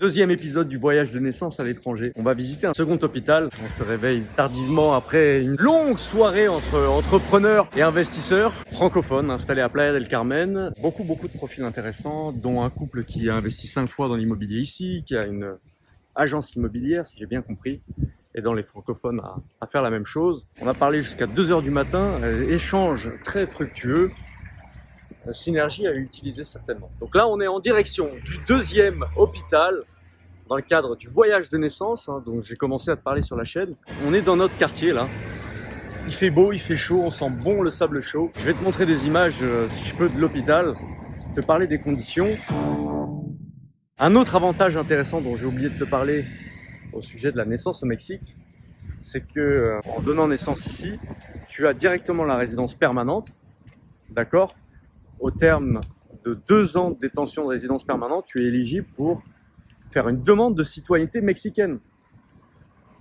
Deuxième épisode du voyage de naissance à l'étranger. On va visiter un second hôpital. On se réveille tardivement après une longue soirée entre entrepreneurs et investisseurs francophones installés à Playa del Carmen. Beaucoup, beaucoup de profils intéressants, dont un couple qui a investi cinq fois dans l'immobilier ici, qui a une agence immobilière, si j'ai bien compris, et dans les francophones à, faire la même chose. On a parlé jusqu'à 2 heures du matin, euh, échange très fructueux, synergie à utiliser certainement. Donc là, on est en direction du deuxième hôpital dans le cadre du voyage de naissance, hein, dont j'ai commencé à te parler sur la chaîne. On est dans notre quartier là. Il fait beau, il fait chaud, on sent bon le sable chaud. Je vais te montrer des images, euh, si je peux, de l'hôpital, te parler des conditions. Un autre avantage intéressant dont j'ai oublié de te parler au sujet de la naissance au Mexique, c'est que euh, en donnant naissance ici, tu as directement la résidence permanente, d'accord? Au terme de deux ans de détention de résidence permanente, tu es éligible pour faire une demande de citoyenneté mexicaine.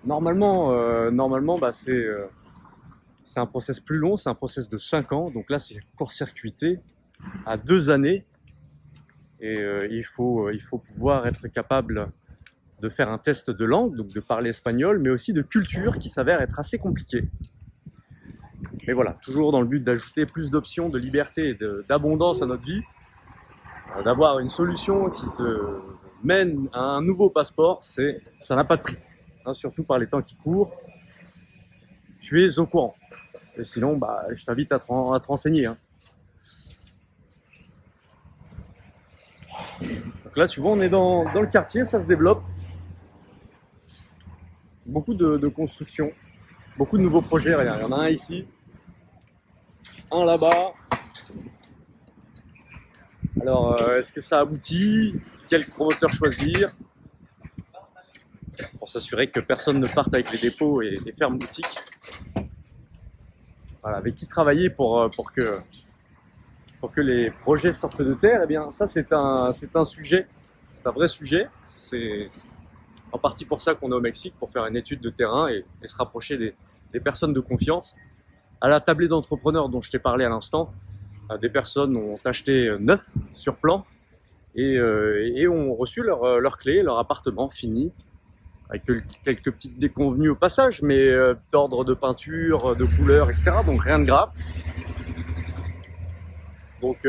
Normalement, euh, normalement bah, c'est euh, c'est un process plus long, c'est un process de 5 ans. Donc là, c'est court-circuité à deux années. Et euh, il, faut, il faut pouvoir être capable de faire un test de langue, donc de parler espagnol, mais aussi de culture qui s'avère être assez compliqué. Mais voilà, toujours dans le but d'ajouter plus d'options, de liberté et d'abondance à notre vie, d'avoir une solution qui te mène à un nouveau passeport, c'est ça n'a pas de prix. Hein, surtout par les temps qui courent, tu es au courant. Et sinon, bah, je t'invite à, te renseigner. Hein. Donc là, tu vois, on est dans, le quartier, ça se développe. Beaucoup de, de construction, beaucoup de nouveaux projets. il y en a un ici, un là-bas. Alors, euh, est-ce que ça aboutit? Quel promoteur choisir pour s'assurer que personne ne parte avec les dépôts et les fermes boutiques. Voilà, avec qui travailler pour, euh, pour, que, pour que les projets sortent de terre, eh bien ça c'est un, un sujet, c'est un vrai sujet. C'est en partie pour ça qu'on est au Mexique, pour faire une étude de terrain et, se rapprocher des, des, personnes de confiance. À la tablée d'entrepreneurs dont je t'ai parlé à l'instant, euh, des personnes ont acheté neuf sur plan euh, et, ont reçu leur, euh, leur clé, leur appartement fini, avec quelques petites déconvenues au passage, mais euh, d'ordre de peinture, de couleur, etc. Donc rien de grave. Donc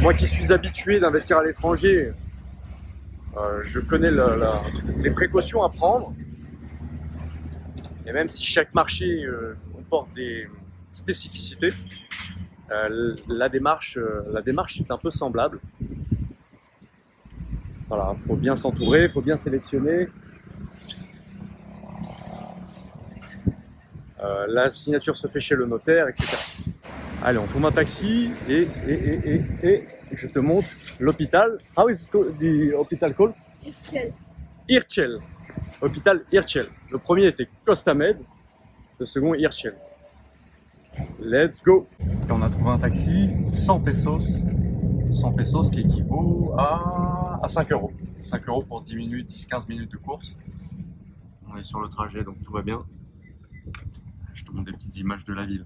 moi qui suis habitué d'investir à l'étranger, je connais les précautions à prendre. Et même si chaque marché comporte des spécificités, la démarche est un peu semblable. Voilà, faut bien s'entourer, faut bien sélectionner. Euh, la signature se fait chez le notaire, etc. Allez, on trouve un taxi et, et, et, et, et je te montre l'hôpital. How is the hospital called? Irchel. Irchel. Hôpital Irchel. Le premier était Costamed, le second Irchel. Let's go. on a trouvé un taxi, 100 pesos 100 pesos, ce qui équivaut à, à 5 euros. 5 euros pour 10 minutes, 10-15 minutes de course. On est sur le trajet, donc tout va bien. Je te montre des petites images de la ville.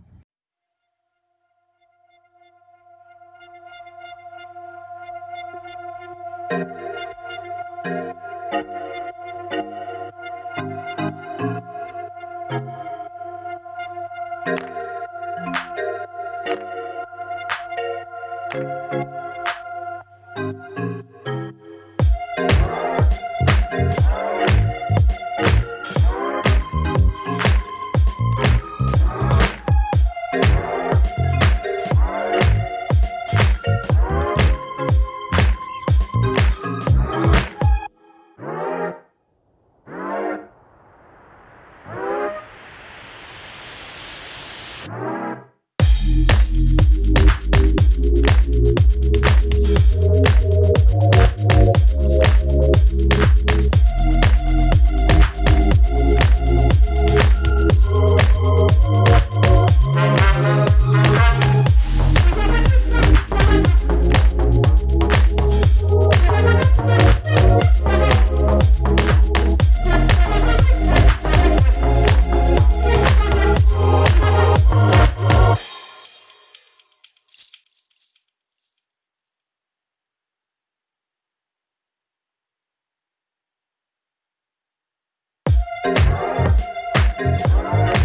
Thank you.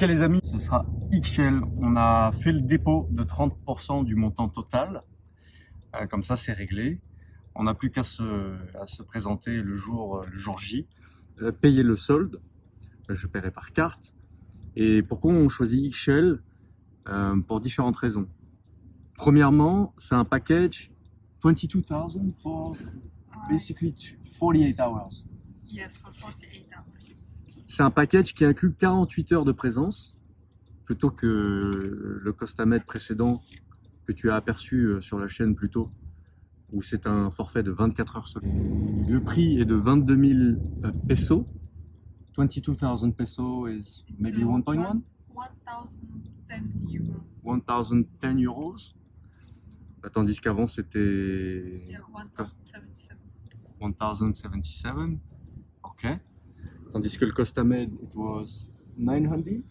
Ok les amis, ce sera XL. On a fait le dépôt de 30% du montant total. Euh, comme ça, c'est réglé. On n'a plus qu'à se, présenter le jour, le jour J, euh, payer le solde. Euh, je paierai par carte. Et pourquoi on choisit XL euh, Pour différentes raisons. Premièrement, c'est un package 22,000 for basically 48 hours. Yes, for 48 hours. C'est un package qui inclut 48 heures de présence, plutôt que le Costamed précédent que tu as aperçu euh, sur la chaîne plus tôt, où c'est un forfait de 24 heures seulement. Le prix est de 22 000 euh, pesos. 22 000 pesos is maybe uh, 1.1 1010 euros. 1010 euros. Tandis qu'avant c'était Yeah, 1077. 1077. Ok. Tandis que le Costamed, it was 900,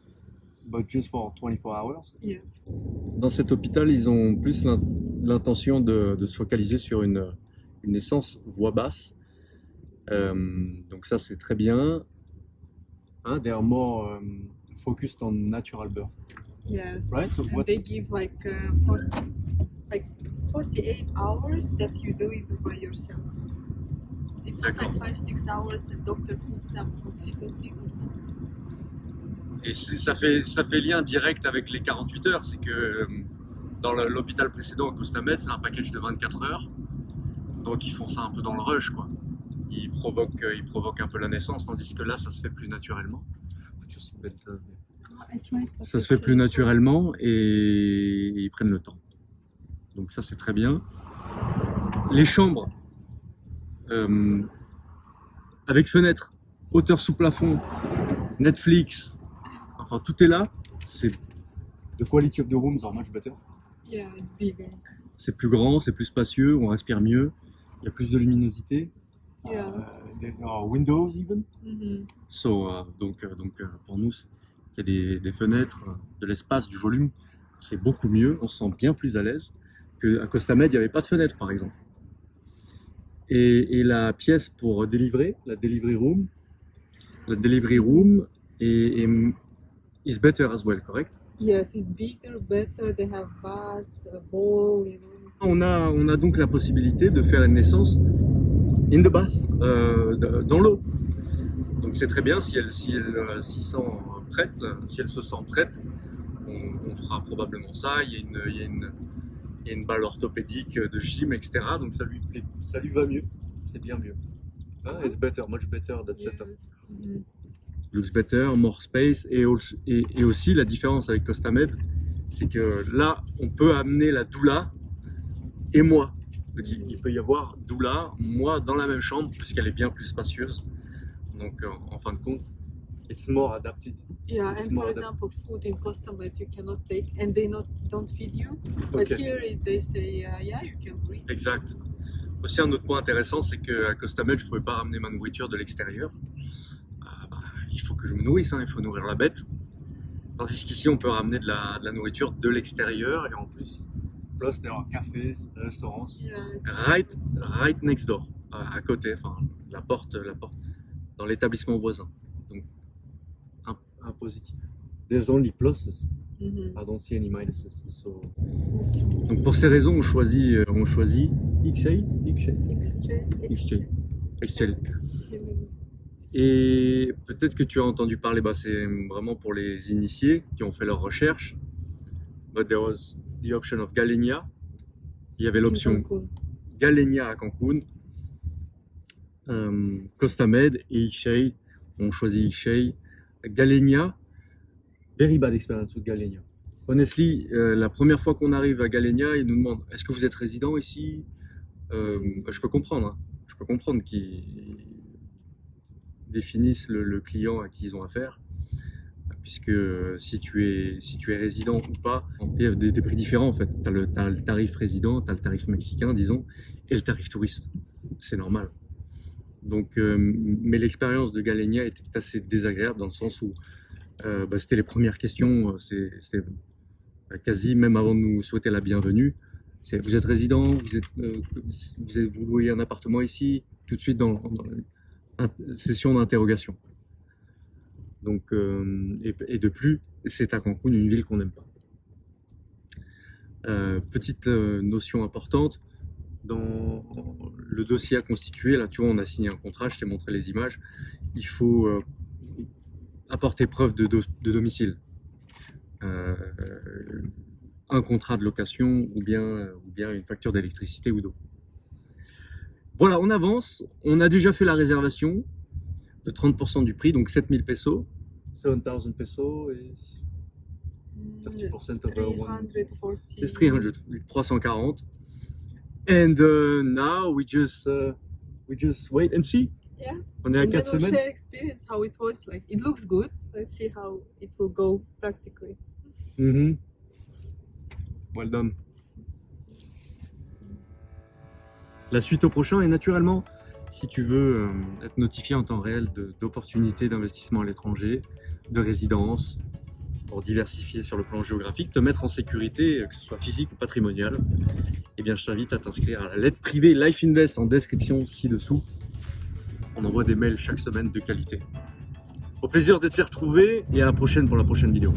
but just for 24 hours. Yes. Dans cet hôpital, ils ont plus l'in- l'intention de, de se focaliser sur une, une naissance voix basse. Euh, donc ça, c'est très bien. Hein, they are more um, focused on natural birth. Yes. Right, so what's- they give like uh, 40, like 48 hours that you deliver by yourself. It's not like D'accord. 5-6 hours and doctor puts some oxytocin or something. Et ça fait, ça fait lien direct avec les 48 heures. C'est que euh, dans l'hôpital précédent, au Costamed, c'est un package de 24 heures. Donc ils font ça un peu dans le rush, quoi. Ils provoquent, euh, ils provoquent un peu la naissance, tandis que là, ça se fait plus naturellement. Tried, but Ça se fait plus naturellement et ils prennent le temps. Donc ça, c'est très bien. Les chambres, euh, avec fenêtre, hauteur sous plafond, Netflix, enfin tout est là. C'est the quality of the rooms are much better. Yeah, it's bigger. C'est plus grand, c'est plus spacieux, on respire mieux, il y a plus de luminosité. Yeah. Euh, there are windows even. Mhm. So, euh, donc, euh, donc pour nous, il y a des, des fenêtres, de l'espace, du volume, c'est beaucoup mieux, on se sent bien plus à l'aise qu'à Costa Med, il n'y avait pas de fenêtre par exemple. Et, et la pièce pour délivrer, la delivery room, la delivery room est, est- is better as well, correct? Yes, it's bigger, better. They have baths, a bowl, you know. on a, on a donc la possibilité de faire une naissance in the bath, euh, dans l'eau. Donc c'est très bien si elle, si elle euh, s'y sent prête, si elle se sent prête, on, on fera probablement ça. Il y a une, il y a une, a une balle orthopédique de gym, etc. Donc ça lui, plaît- ça lui va mieux, c'est bien mieux. Hein, it's better, much better that setup. Mhm. looks better, more space, et, also- et, et aussi la différence avec Costamed, c'est que là, on peut amener la doula et moi. Donc il, il peut y avoir doula, moi dans la même chambre, puisqu'elle est bien plus spacieuse. Donc en fin de compte, it's more adapted. Yeah, It's and for example, food in Costa Med you cannot take, and they not don't feed you. But here they say, uh, yeah, you can bring. exact. Aussi un autre point intéressant, c'est qu'à Costamed, je ne pouvais pas ramener ma nourriture de l'extérieur. Ah, bah, il faut que je me nourrisse, hein, il faut nourrir la bête. Tandis qu'ici, on peut ramener de la, de la nourriture de l'extérieur et en plus, plus there are cafés, restaurants, Yeah, right, right next door, à, à côté, enfin la porte, la porte, dans l'établissement voisin. Donc, un, un positif. There's only pluses. I don't see any minuses. So... Donc pour ces raisons, on choisit, on choisit. Et peut-être que tu as entendu parler, bah, c'est vraiment pour les initiés qui ont fait leurs recherches. But there was the option of Galenia. Il y avait l'option. Galenia à Cancun, euh, Costa Med et Ixchey. On choisit Ixchey. Galenia, very bad experience with Galenia. Honestly, euh, la première fois qu'on arrive à Galenia, ils nous demandent est-ce que vous êtes résident ici? Euh, Je peux comprendre. hein. Je peux comprendre qu'ils définissent le, le client à qui ils ont affaire puisque si tu es, si tu es résident ou pas, il y a des, des prix différents en fait. Tu as, as, le tarif résident, tu as le tarif mexicain, disons, et le tarif touriste. C'est normal. Donc, euh, mais l'expérience de Galenia était assez désagréable dans le sens où euh, bah, c'était les premières questions, c'était quasi même avant de nous souhaiter la bienvenue. Vous êtes résident, vous, êtes, euh, louez un appartement ici, tout de suite dans, session d'interrogation. Donc, euh, et, et, de plus, c'est à Cancun une ville qu'on n'aime pas. Euh, petite euh, notion importante, dans le dossier à constituer, là tu vois, on a signé un contrat, je t'ai montré les images, il faut euh, apporter preuve de, do de domicile. Euh, un contrat de location ou bien, ou bien une facture d'électricité ou d'eau. Voilà, on avance, on a déjà fait la réservation, de 30% du prix, donc 7000 pesos. 7000 pesos is 30% of 340. It's 300, 340. And uh, now we just uh, we just wait and see. Yeah. On est à And 4 then we'll semaines. share experience how it was like. It looks good. Let's see how it will go practically. Mhm. Well done. La suite au prochain et naturellement, si tu veux euh, être notifié en temps réel d'opportunités d'investissement à l'étranger, de résidence, pour diversifier sur le plan géographique, te mettre en sécurité, que ce soit physique ou patrimonial, eh bien je t'invite à t'inscrire à la lettre privée Life Invest en description ci-dessous. On envoie des mails chaque semaine de qualité. Au plaisir de te retrouver et à la prochaine pour la prochaine vidéo.